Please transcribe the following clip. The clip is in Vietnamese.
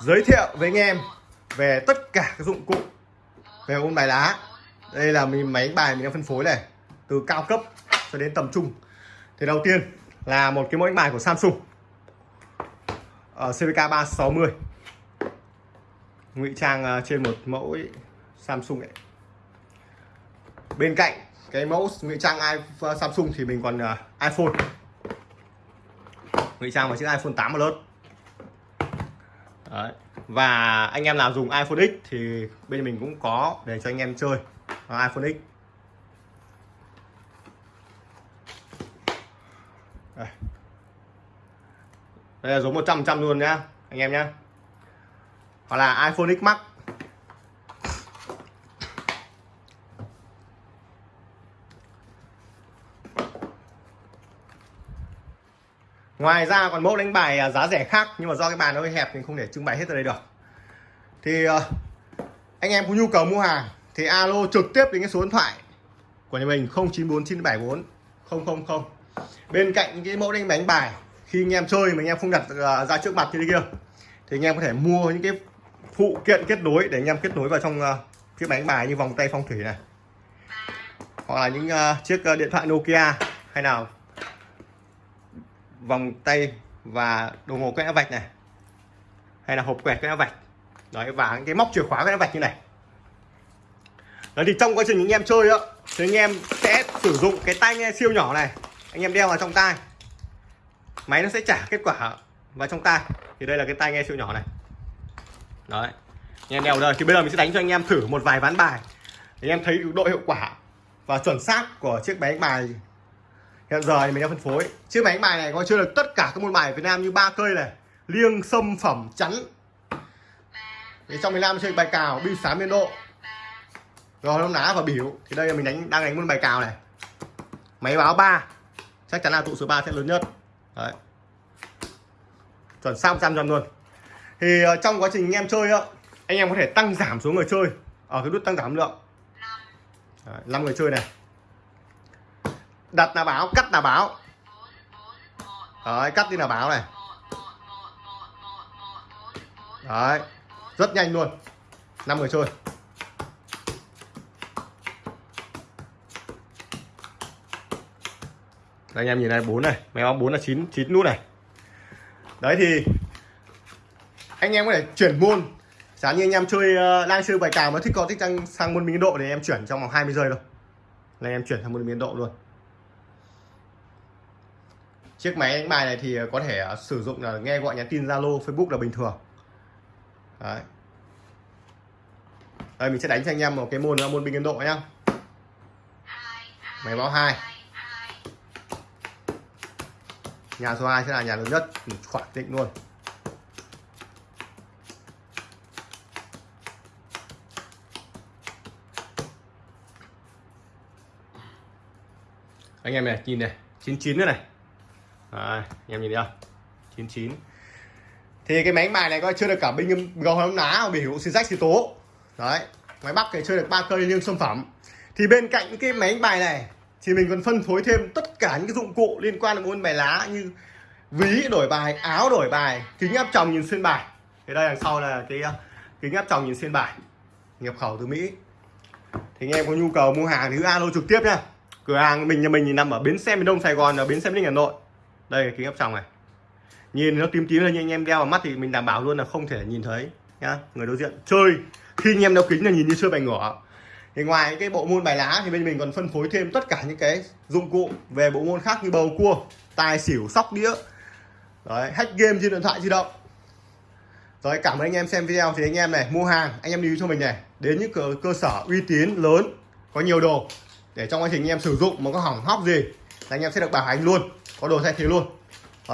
giới thiệu với anh em về tất cả các dụng cụ về ôn bài lá. Đây là mình máy bài mình đang phân phối này, từ cao cấp cho đến tầm trung. Thì đầu tiên là một cái mẫu đánh bài của Samsung. Ở CVK 360 ngụy trang à, trên một mẫu Samsung ấy. bên cạnh cái mẫu ngụy trang à, Samsung thì mình còn à, iPhone ngụy trang vào chiếc iPhone 8 Plus Đấy. và anh em nào dùng iPhone X thì bên mình cũng có để cho anh em chơi Đó, iPhone X đây. đây là giống 100 trăm luôn nhá anh em nhá hoặc là iPhone X Max ngoài ra còn mẫu đánh bài à, giá rẻ khác nhưng mà do cái bàn nó hơi hẹp mình không thể trưng bày hết ở đây được. Thì à, anh em có nhu cầu mua hàng thì alo trực tiếp đến cái số điện thoại của nhà mình 094974 000 bên cạnh những cái mẫu đánh bánh bài khi anh em chơi mà anh em không đặt à, ra trước mặt như thế kia thì anh em có thể mua những cái phụ kiện kết nối để anh em kết nối vào trong ờ, chiếc bánh bài như vòng tay phong thủy này. Hoặc là những chiếc điện thoại Nokia hay nào vòng tay và đồng hồ quét vạch này, hay là hộp quẹt quét vạch. Đấy, và cái móc chìa khóa quét vạch như này. Đấy, thì trong quá trình anh em chơi á, thì anh em sẽ sử dụng cái tai nghe siêu nhỏ này, anh em đeo vào trong tai. Máy nó sẽ trả kết quả vào trong tai. Thì đây là cái tai nghe siêu nhỏ này. Đấy, anh em đeo đây. Thì bây giờ mình sẽ đánh cho anh em thử một vài ván bài. Để anh em thấy độ hiệu quả và chuẩn xác của chiếc máy bài hiện giờ thì mình đang phân phối. Chiếc máy đánh bài này có chơi được tất cả các môn bài ở Việt Nam như ba cây này. Liêng sâm phẩm chắn. Thì trong miền Nam chơi bài cào binh sám biên độ. Rồi nó ná và biểu thì đây là mình đánh đang đánh môn bài cào này. Máy báo 3 chắc chắn là tụ số 3 sẽ lớn nhất. Đấy. Chuẩn xong trăm trăm luôn. Thì ờ, trong quá trình anh em chơi á anh em có thể tăng giảm số người chơi. Ở cái nút tăng giảm lượng. Đấy, 5 người chơi này đặt là báo cắt là báo đấy cắt đi là báo này. Đấy rất nhanh luôn. 5 người chơi. Đây, anh em nhìn này bốn này. Máy báo bốn là chín chín nút này. Đấy thì anh em có thể chuyển môn. Giá như anh em chơi uh, đang chơi bài cào mà thích có thích sang, sang môn biên độ thì em chuyển trong vòng 20 giây thôi. Là em chuyển sang môn biên độ luôn chiếc máy đánh bài này thì ờ, có thể ờ, sử dụng là nghe gọi nhắn tin Zalo, Facebook là bình thường. Đấy. Đây, mình sẽ đánh cho anh em một cái môn là môn biên độ nhá. Máy báo hai. Nhà số 2 sẽ là nhà lớn nhất khoảng định luôn. Anh em này, nhìn này 99 nữa này. Đấy, anh em nhìn thấy không? 99 thì cái máy bài này coi chưa được cả binh gầu hóng ná biểu xin rách xì tố. Đấy máy bắc thì chơi được ba cây liêng sản phẩm thì bên cạnh cái máy bài này thì mình còn phân phối thêm tất cả những cái dụng cụ liên quan đến môn bài lá như ví đổi bài áo đổi bài kính áp tròng nhìn xuyên bài. Thì đây đằng sau là cái ờ, kính áp tròng nhìn xuyên bài. Nhập khẩu từ mỹ. Thì anh em có nhu cầu mua hàng thì cứ alo trực tiếp nha. Cửa hàng mình nhà mình thì nằm ở bến xe miền đông sài gòn ở bến xe miền đình hà nội đây là kính áp tròng này. Nhìn nó tím tím lên nhưng anh em đeo vào mắt thì mình đảm bảo luôn là không thể nhìn thấy nhá người đối diện. Chơi! Khi anh em đeo kính là nhìn như chơi bài ngỏ thì ngoài cái bộ môn bài lá thì bên mình còn phân phối thêm tất cả những cái dụng cụ về bộ môn khác như bầu cua tài xỉu sóc đĩa. Đấy hack game trên điện thoại di động. Rồi cảm ơn anh em xem video. Thì anh em này mua hàng anh em lưu cho mình này. Đến những cơ, cơ sở uy tín lớn có nhiều đồ để trong quá trình anh em sử dụng mà có hỏng hóc gì là anh em sẽ được bảo hành luôn. Có đồ thay thế luôn.